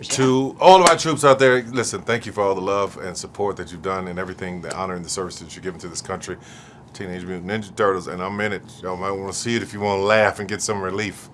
To all of our troops out there, listen, thank you for all the love and support that you've done and everything, the honor and the service that you're giving to this country. Teenage Mutant Ninja Turtles, and I'm in it. Y'all might want to see it if you want to laugh and get some relief.